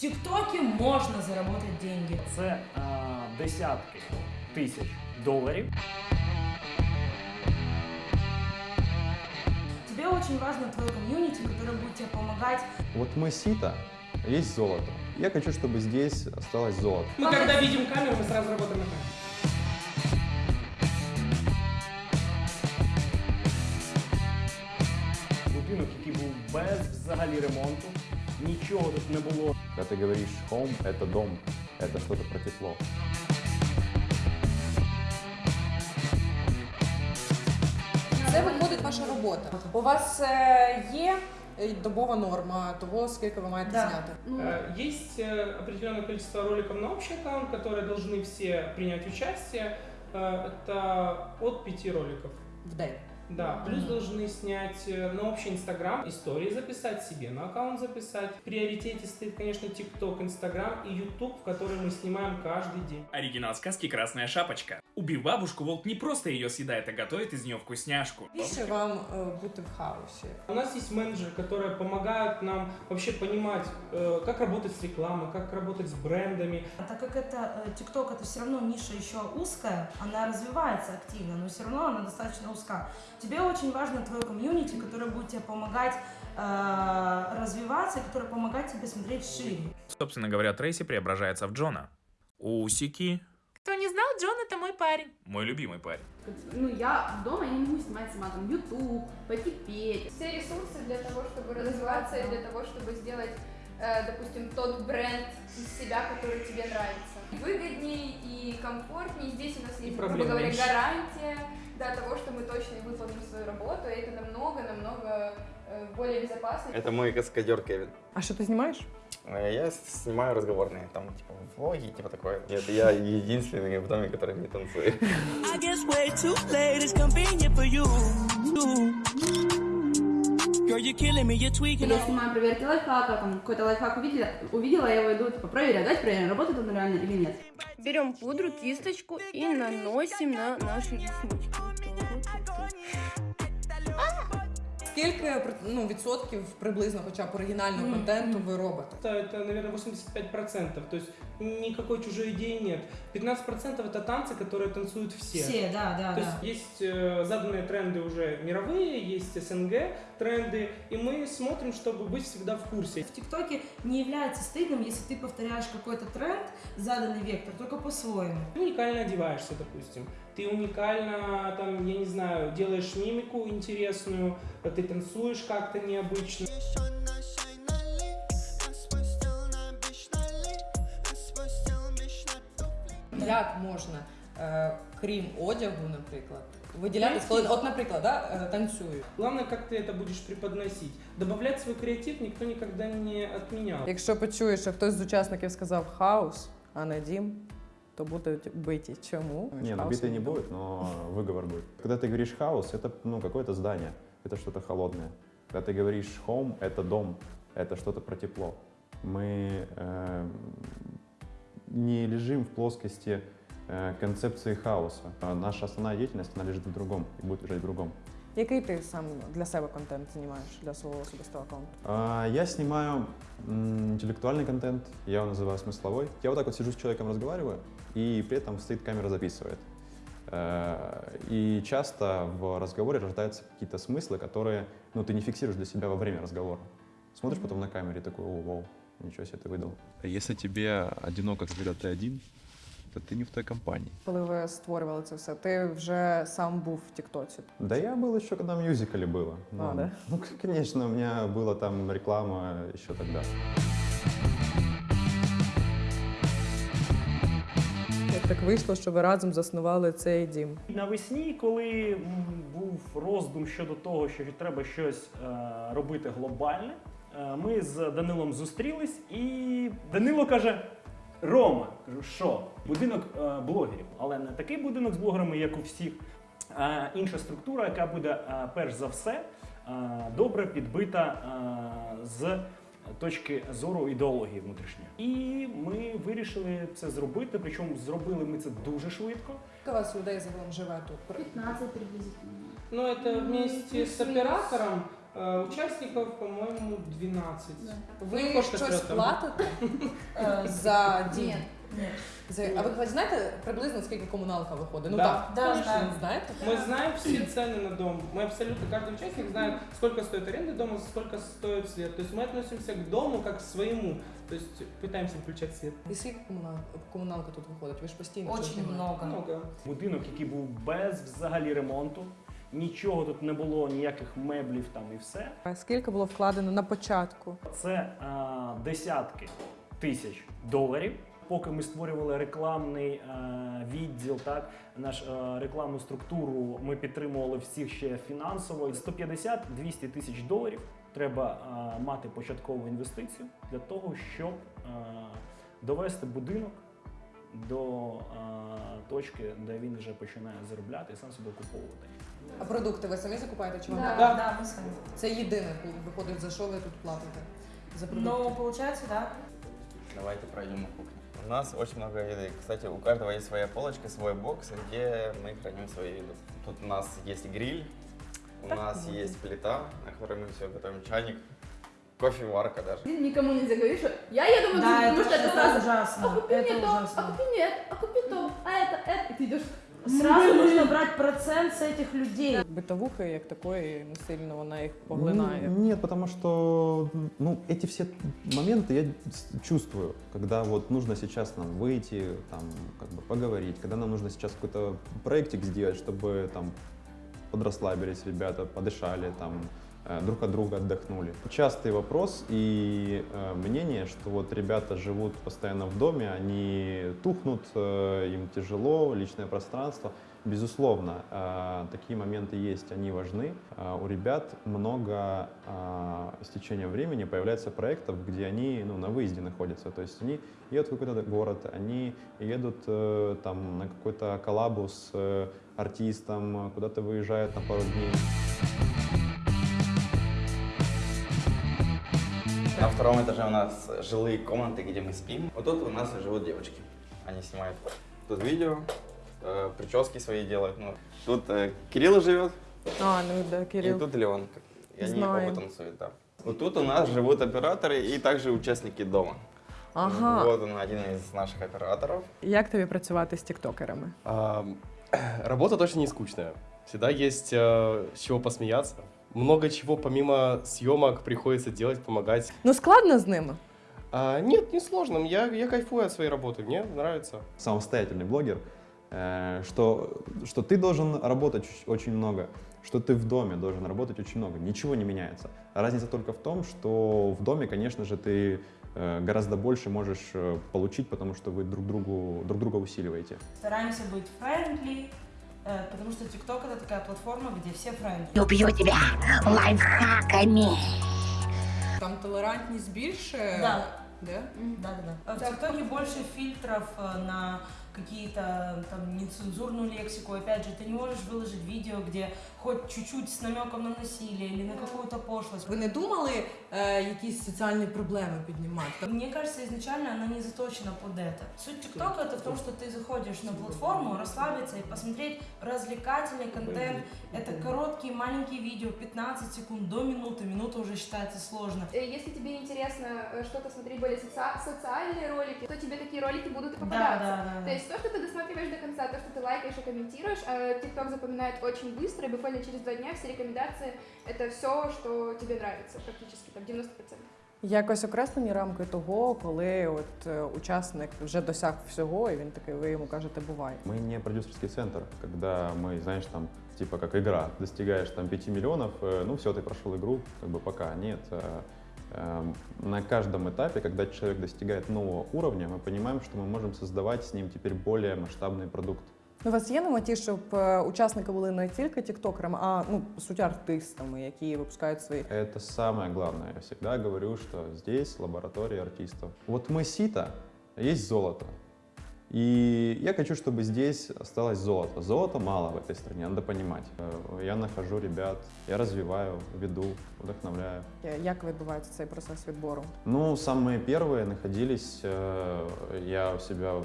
ТикТоке можно заработать деньги. Це е, десятки тисяч доларів. Тебе очень важно твое комьюнити, которое будет тебе помогать. Вот мы сито, а есть золото. Я хочу, чтобы здесь осталось золото. Мы когда видим камеру, мы сразу работаем на камеру. Будинок, який був без взагалі ремонту Нічого тут не було. Когда ты говоришь home, это дом, это что-то про тепло. Це виходить ваша робота. У вас е, є е, добова норма того, скільки ви маєте Да. зняти. Э, Есть э, определенное количество роликов на общий аккаунт, которые должны все принять участие. Э, Это от пяти роликов. В день. Да, плюс должны снять э, на общий Инстаграм истории записать, себе на аккаунт записать. В приоритете стоит, конечно, ТикТок, Инстаграм и Ютуб, в который мы снимаем каждый день. Оригинал сказки «Красная шапочка». Убив бабушку, волк не просто ее съедает, а готовит из нее вкусняшку. Більше вам е, бути в хаосі. У нас есть менеджеры, которые помогают нам вообще понимать, э, как работать с рекламой, как работать с брендами. А Так как это э, ТикТок, это все равно ниша еще узкая, она развивается активно, но все равно она достаточно узка. Тебе очень важно твое комьюнити, которое будет тебе помогать э, развиваться, и которое помогать тебе смотреть шире. Собственно говоря, Трейси преображается в Джона. Усики. Кто не знал, Джон это мой парень. Мой любимый парень. Ну, я дома я не могу снимать сама там YouTube, пойти петь. все ресурсы для того, чтобы развиваться и для того, чтобы сделать, э, допустим, тот бренд из себя, который тебе нравится. Выгодней и комфортней. Здесь у нас есть, грубо говоря, гарантия да, того, что мы точно и выполним свою работу, и это намного-намного э, более безопасно. Это мой каскадер Кевин. А що ти знімаєш? Э, Я снимаю разговорные, там, типа, влоги, типа такое. Нет, я единственный в доме, который не танцует. Я снимаю проверки лайфхака, там какой-то лайфхак увидела, увидела, я его иду типа проверять, давайте проверим, работает он реально или нет. Берем пудру, кисточку и наносим на наши реснички. Скільки ну, відсотків приблизно хоча б оригінального контенту ви робите? Это, это, наверное, 85%. То есть никакой чужой идеи нет. 15% это танцы, которые танцуют все. Все, да, да, То да. есть есть э, заданные тренды уже мировые, есть СНГ тренды, и мы смотрим, чтобы быть всегда в курсе. В ТикТоке не является стыдным, если ты повторяешь какой-то тренд, заданный вектор, только по-своему. Ты уникально одеваешься, допустим. Ты уникально, там, я не знаю, делаешь мимику интересную, ты танцуешь как-то необычно. Як можна, е, крім одягу, наприклад, виділятися, коли, от, наприклад, да, е, танцюю. Главное, как ты это будешь преподносить. Добавлять свой креатив никто никогда не отменял. Якщо почуєш, що хтось з учасників сказав хаос, а не дім, то будуть биті. Чому? Не, ну Хаосу битой не будет, но выговор будет. Когда ты говоришь хаос, это ну, какое-то здание, это что-то холодное. Когда ты говоришь home, это дом, это что-то про тепло. Мы э, не лежим в плоскости э, концепции хаоса. А Наша основная деятельность, она лежит в другом и будет лежать в другом. Який ти сам для себе контент знімаєш для свого особистого аккаунту? А, Я снимаю м, интеллектуальный контент, я его называю смысловой. Я вот так вот сижу с человеком, разговариваю, и при этом стоит камера записывает. Э, И часто в разговоре рождаются какие-то смыслы, которые ну, ты не фиксируешь для себя во время разговора. Смотришь потом на камере и такой, о, вау, ничего себе ты выдал. Если тебе одиноко, когда ты один, то ты не в той компании. Коли ви створювали це все, ти вже сам був в Тіктоці. Да я был еще, когда в мюзикле было. А, да? Ну, конечно, у меня была там реклама еще тогда. Так вийшло, що ви разом заснували цей дім? Навесні, коли був роздум щодо того, що треба щось е, робити глобальне, е, ми з Данилом зустрілись, і Данило каже: Рома, що? Будинок е, блогерів, але не такий будинок з блогерами, як у всіх, інша структура, яка буде перш за все добре підбита з точки зору ідеології внутрішньої. І ми вирішили це зробити. Причому зробили ми це дуже швидко. Скільки у вас людей загалом живе тут? 15 приблизительно. Но это вместе с оператором Э, Участников, по-моєму, 12. Ви Ну, щось платите е, за дім? Нет. За- А ви хоч знаєте приблизно скільки комуналка виходить? Ну Да. так, Да, конечно, знаю. знаєте? Мы знаем все цены на дом. Мы абсолютно, каждый участник знает, сколько стоит аренда дома, сколько стоит свет. То есть мы относимся к дому как к своему. То есть пытаемся включать свет. І скільки комуналка, комуналка тут виходить? Ви ж постійно щось Очень знімаєте. много. Много. Будинок, який був без взагалі ремонту, нічого тут не було, ніяких меблів там і все. А Скільки було вкладено на початку? Це е, десятки тисяч доларів. Поки ми створювали рекламний е, відділ, так наш е, рекламну структуру, ми підтримували всіх ще фінансово. 150-200 тисяч доларів треба е, мати початкову інвестицію для того, щоб е, довести будинок до е, точки, де він вже починає заробляти і сам себе окуповувати. А продукти ви самі закупаєте чи вам? Да. Да, да, мы сами. Це єдине виходить, за що ви тут платите? За продукти. Но получается, да. Давайте пройдем на кухню. У нас очень много еды. Кстати, у каждого есть своя полочка, свой бокс, где мы храним свою еду. Тут у нас есть гриль, у нас есть плита, на которой мы все готовим, чайник, кофеварка даже. Ты никому нельзя говорить, что я еду в Да, магазин, это потому что это ужасно, сразу. ужасно. А купи Это мне то, а ужасно. купи нет, а купи то, а это, это. И ты идешь. Сразу нужно брать процент с этих людей. Битовухи як такої не сильно вона їх поглинає. М, Нет, потому что ну, эти все моменты я с- чувствую, когда вот нужно сейчас нам выйти, там, как бы поговорить, когда нам нужно сейчас какой-то проектик сделать, чтобы там подрасслабились ребята, подышали, там, э, друг от друга отдохнули. Частый вопрос и э, мнение, что вот ребята живут постоянно в доме, они тухнут, э, им тяжело, личное пространство. Безусловно, э, такие моменты есть, они важны. Э, у ребят много э, с течением времени появляется проектов, где они ну, на выезде находятся. То есть они едут в какой-то город, они едут э, там, на какой-то коллабу с э, артистом, э, куда-то выезжают на пару дней. На втором этаже у нас жилые комнаты, где мы спим. Вот тут у нас живут девочки. Они снимают тут видео, э, прически свои делают. Ну, тут э, Кирилл живет, А, ну да, и Кирил. тут Леон. И они Знаем. оба танцуют, да. Вот тут у нас живут операторы и также участники дома. Ага. Вот он, один из наших операторов. Як тобі працювати з тіктокерами? А, Работа точно не скучная. Всегда есть э, с чего посмеяться. Много чего помимо съемок приходится делать, помогать. Ну складно з ними. А, нет, не сложно. Я, я кайфую от своей работы. Мне нравится. самостоятельный блогер, э, что, что ты должен работать оч- очень много, что ты в доме должен работать очень много. Ничего не меняется. Разница только в том, что в доме, конечно же, ты э, гораздо больше можешь э, получить, потому что вы друг, другу, друг друга усиливаете. Стараемся быть friendly, потому что TikTok это такая платформа, где все friendly. Убью тебя лайфхаками. Там толерантність більше. Да. Да? Да, да, да. В ТикТоке больше фильтров э, на какие-то там нецензурную лексику. Опять же, ты не можешь выложить видео, где хоть чуть-чуть с намеком на насилие или на какую-то пошлость. Ви не думали е, якісь соціальні проблеми піднімати? Мне кажется, изначально она не заточена под это. Суть ТикТока это в том, что ты заходишь на платформу, расслабиться и посмотреть развлекательный контент. Это короткие маленькие видео, 15 секунд до минуты. Минута уже считается сложно. Э, Если тебе интересно э, что-то смотреть более соци- социальные ролики, то тебе такие ролики будут и попадаться. Да, да, да, да. То есть то, что ты досматриваешь до конца, то, что ты лайкаешь и комментируешь, а TikTok запоминает очень быстро, и буквально через два дня все рекомендации — это все, что тебе нравится, практически там 90%. Якось окреслені рамки того, коли от е, учасник вже досяг всього, і він такий, ви йому кажете, бувай. Мы не продюсерский центр, когда мы, знаешь, там, типа как игра, достигаешь там 5 миллионов, э, ну все, ты прошел игру, как бы пока. Нет, э, э, на каждом этапе, когда человек достигает нового уровня, мы понимаем, что мы можем создавать с ним теперь более масштабный продукт. У вас є на меті, щоб е, учасники були не тільки тіктокерами, а ну по суті артистами, які випускають свої. Это самое главное. Я всегда говорю, что здесь лаборатория артистов. Вот мы сито, а есть золото. И я хочу, чтобы здесь осталось золото. Золота мало в этой стране, надо понимать. Э, Я нахожу ребят, я развиваю, веду, вдохновляю. Е, Як відбувається цей процес відбору? Ну, самые первые находились, э, я у себя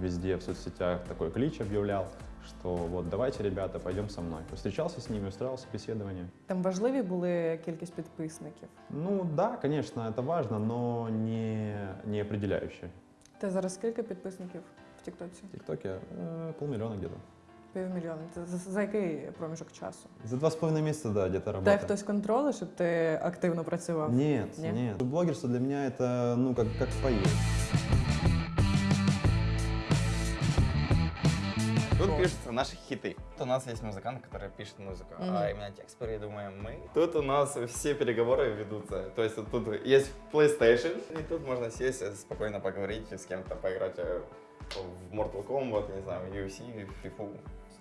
везде в соцсетях такой клич объявлял, что вот давайте, ребята, пойдем со мной. Встречался с ними, устраивал собеседование. Там важливі були кількість підписників. Ну да, конечно, это важно, но не, не определяющее. Ти зараз скільки підписників в Тіктоці? В ТикТоке э, полмиллиона где-то. Півмільйона. Це за, за який проміжок часу? За два с половиной месяца, да, где-то Дай работаю. хтось контролює, щоб ти активно працював? Нет, Ні? нет. Блогерство для меня это, ну, как, как поесть. пишутся наши хиты. Тут у нас есть музыкант, который пишет музыку, Мгм. а именно текст придумаем мы. Тут у нас все переговоры ведутся. То есть вот тут есть PlayStation, и тут можно сесть, э, спокойно поговорить, с кем-то поиграть э, в Mortal Kombat, не знаю, в UFC, в FIFA.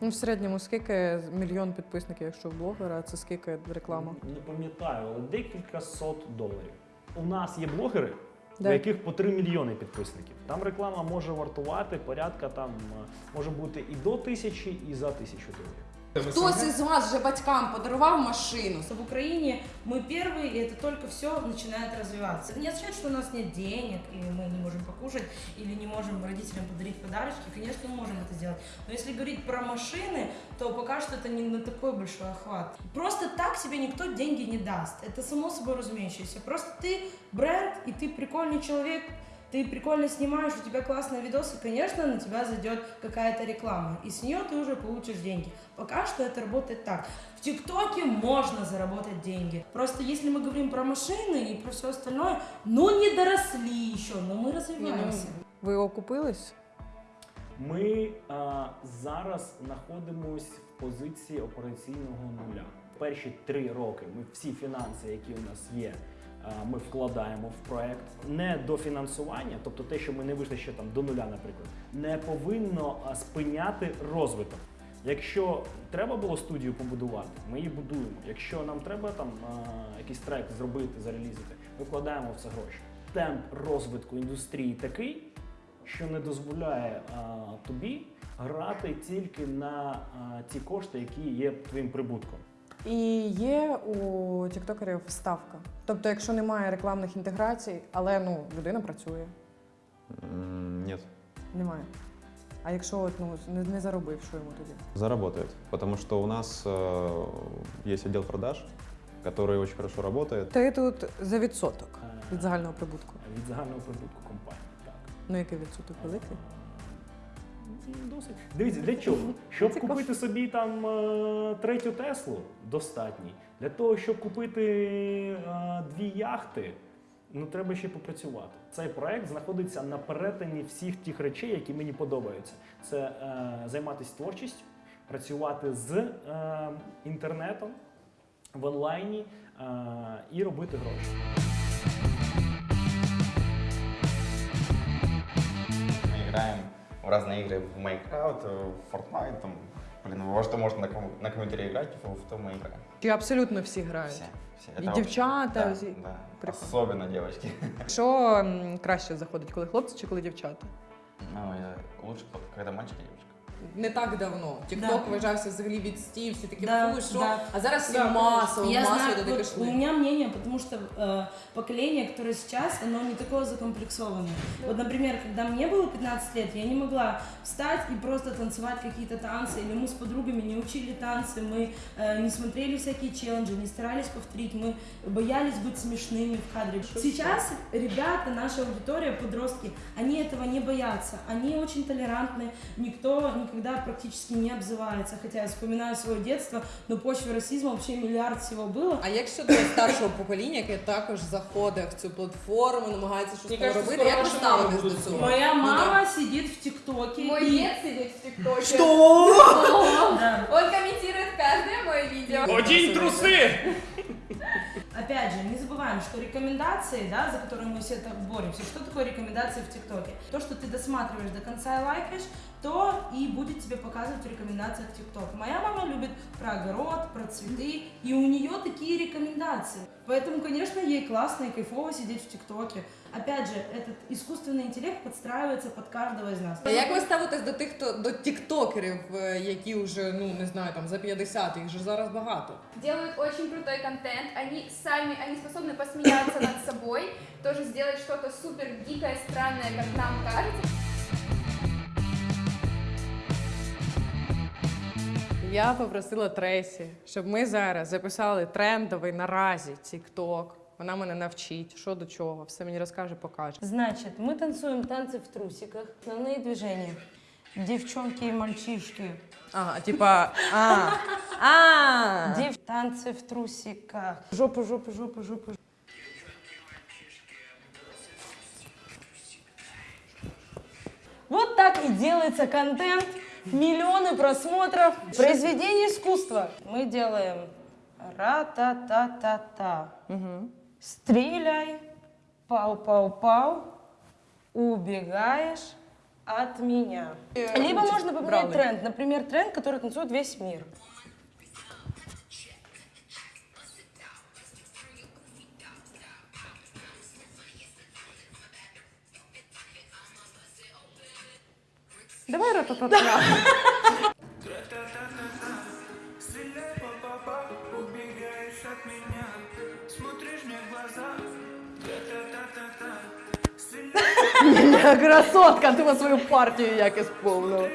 Ну, в середньому скільки мільйон підписників, якщо в блогера, це скільки реклама? Не пам'ятаю, але декілька сот доларів. У нас є блогери, Да. у яких по 3 мільйони підписників. Там реклама може вартувати порядка там е, може бути і до тисячі, і за тисячу доларів. Хтось із вас вже батькам подарував машину. В Украине мы первые, и это только все начинает развиваться. Это не означает, что у нас нет денег, и мы не можем покушать, или не можем родителям подарить подарочки. Конечно, мы можем это сделать. Но если говорить про машины, то пока что это не на такой большой охват. Просто так себе никто деньги не даст. Это само собой разумеющееся. Просто ты бренд, и ты прикольный человек, ты прикольно снимаешь, у тебя классные видосы, конечно, на тебя зайдет какая-то реклама, и с нее ты уже получишь деньги. Пока что это работает так. В ТикТоке можно заработать деньги. Просто если мы говорим про машины и про все остальное, ну не доросли еще, но мы развиваемся. Ви окупились? Ми а, зараз знаходимось в позиції операційного нуля. Перші три роки ми всі фінанси, які у нас є, а, Ми вкладаємо в проект. Не дофінансування, тобто те, що ми не вийшли ще там до нуля, наприклад, не повинно спиняти розвиток. Якщо треба було студію побудувати, ми її будуємо. Якщо нам треба там якийсь трек зробити, зарелізити, ми вкладаємо в це гроші. Темп розвитку індустрії такий, що не дозволяє тобі грати тільки на ті кошти, які є твоїм прибутком. І є у тіктокерів ставка. Тобто, якщо немає рекламних інтеграцій, але ну людина працює, М, Нет, немає. А якщо от, ну, не, не заробив, що йому тоді? заработает. Потому что у нас э, есть отдел продаж, который очень хорошо работает. Ти тут за відсоток від загального прибутку. Від загального прибутку компанії. Так. Ну який відсоток великий? Досить. Дивіться, для чого? Щоб купити собі там е, третю Теслу, достатній. Для того, щоб купити е, дві яхти, ну треба ще попрацювати. Цей проект знаходиться на перетині всіх тих речей, які мені подобаються. Це е, займатися творчістю, працювати з е, інтернетом в онлайні е, і робити гроші. Мы играем в разные игры, в Minecraft, в Fortnite, там, блин, во что можно на, ком- на компьютере играть, в, в то мы играем. Чи абсолютно всі грають? Все, все. І Это дівчата, вообще- всі? Да, да. Прикольно. Особенно девочки. Що м, краще заходить, коли хлопці чи коли дівчата? Ну, я лучше, когда мальчик и девочка. Не так давно. Тікток вважався взагалі відстій, всі такі Да, фу, що. да. А зараз всі Да, масово, Я масово знаю, туди вот пішли. у меня мнение, потому что э, поколение, которое сейчас, оно не такое закомплексованное. Вот, например, когда мне было 15 лет, я не могла встать и просто танцевать какие-то танцы, или мы с подругами не учили танцы, мы э, не смотрели всякие челленджи, не старались повторить, мы боялись быть смешными в кадре. Сейчас ребята, наша аудитория, подростки, они этого не боятся, они очень толерантны, никто никогда практически не обзывается, хотя я вспоминаю свое детство, но почве расизма вообще миллиард всего было. А як щодо старшого покоління, яке також заходить в цю платформу, намагається щось Мені кажется, поробити, як ви скоро ваші мами ставитесь до будуть цього? Моя Ну, мама сидит в ТикТоке. Мой и- дед сидит в ТикТоке. Что? Да. Он комментирует каждое мое видео. Одень трусы! Опять же, не забываем, что рекомендации, да, за которые мы все так боремся, что такое рекомендации в ТикТоке? То, что ты досматриваешь до конца и лайкаешь, то и будет тебе показывать в рекомендациях ТикТок. Моя мама любит про огород, про цветы, и у нее такие рекомендации. Поэтому, конечно, ей классно и кайфово сидеть в ТикТоке. Опять же, этот искусственный интеллект подстраивается под каждого из нас. А як ви ставитесь до тих, хто до тіктокерів, е, які вже ну не знаю, там за 50, їх же зараз багато. Делают очень крутой контент. Они сами, они способны посмеяться над собой, тоже сделать что-то супер дикое, странное, как нам кажется. Я попросила Тресі, щоб ми зараз записали трендовий наразі TikTok. Вона мене навчить, що до чого, все мені розкаже, покаже. Значит, мы танцуем танцы в трусиках. Основные движения. Девчонки и мальчишки. Ага, типа, а, а. Дев... Танцы в трусиках. Жопа, жопа, жопа, жопа. Вот так и делается контент. Миллионы просмотров. Произведение искусства. Мы делаем ра-та-та-та-та. Стреляй, пау-пау-пау, убегаешь от меня. Э, Либо можно поменять тренд. Например, тренд, который танцует весь мир. Давай ра-та-та-та. Красотка, ти на свою партію як ісповнила.